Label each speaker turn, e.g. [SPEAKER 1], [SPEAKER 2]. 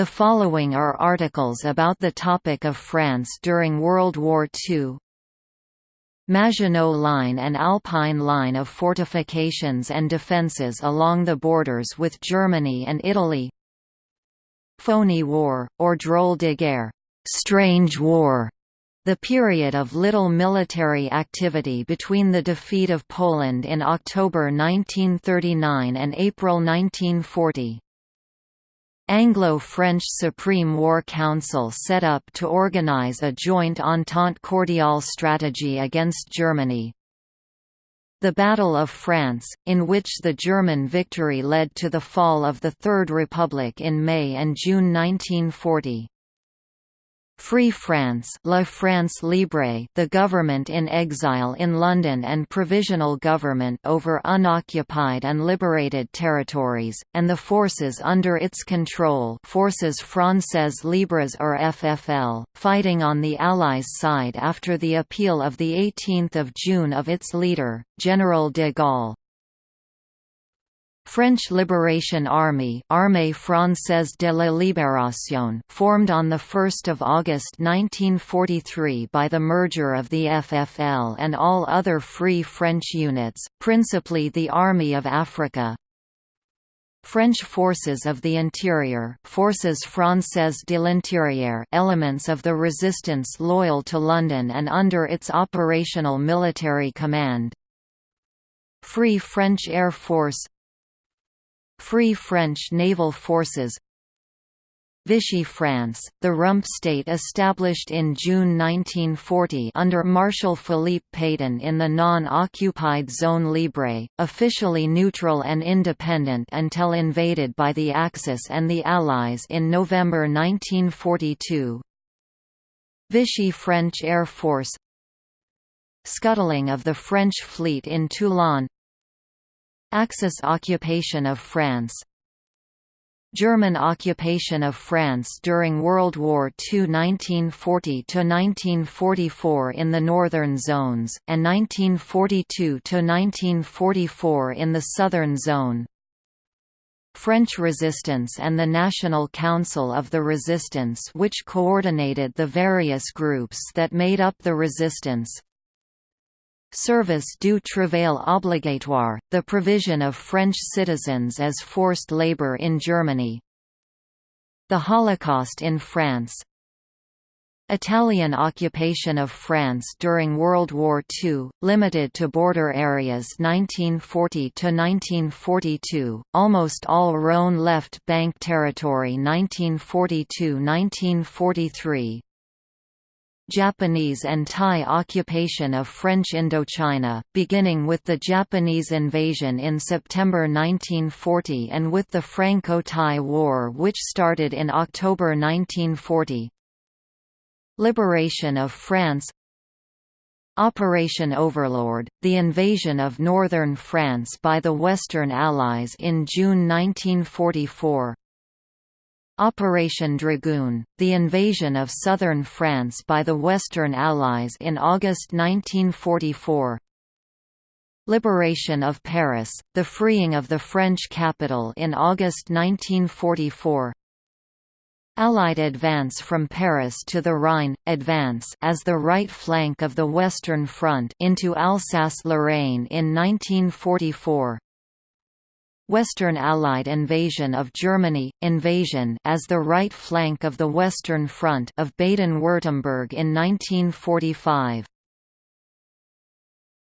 [SPEAKER 1] The following are articles about the topic of France during World War II. Maginot Line and Alpine Line of fortifications and defences along the borders with Germany and Italy Phony War, or Drôle de guerre strange war", the period of little military activity between the defeat of Poland in October 1939 and April 1940. Anglo-French Supreme War Council set up to organize a joint Entente Cordiale strategy against Germany. The Battle of France, in which the German victory led to the fall of the Third Republic in May and June 1940. Free France, La France Libre, the government in exile in London and provisional government over unoccupied and liberated territories, and the forces under its control, Forces Françaises Libres or FFL, fighting on the Allies' side after the appeal of the 18th of June of its leader, General de Gaulle. French Liberation Army Armée Française de la Libération formed on 1 August 1943 by the merger of the FFL and all other Free French units, principally the Army of Africa, French Forces of the Interior Forces Françaises de l'Intérieur elements of the resistance loyal to London and under its operational military command. Free French Air Force Free French Naval Forces. Vichy France, the rump state established in June 1940 under Marshal Philippe Pétain in the non-occupied Zone Libre, officially neutral and independent until invaded by the Axis and the Allies in November 1942. Vichy French Air Force. Scuttling of the French fleet in Toulon Axis occupation of France. German occupation of France during World War II 1940–1944 in the northern zones, and 1942–1944 in the southern zone. French resistance and the National Council of the Resistance which coordinated the various groups that made up the resistance Service du travail obligatoire, the provision of French citizens as forced labor in Germany. The Holocaust in France Italian occupation of France during World War II, limited to border areas 1940–1942, almost all Rhône left Bank territory 1942–1943, Japanese and Thai occupation of French Indochina, beginning with the Japanese invasion in September 1940 and with the Franco-Thai War which started in October 1940. Liberation of France Operation Overlord, the invasion of northern France by the Western Allies in June 1944 Operation Dragoon, the invasion of southern France by the Western Allies in August 1944 Liberation of Paris, the freeing of the French capital in August 1944 Allied advance from Paris to the Rhine, advance as the right flank of the Western Front into Alsace-Lorraine in 1944 Western Allied invasion of Germany, invasion as the right flank of the Western Front of Baden-Württemberg in 1945.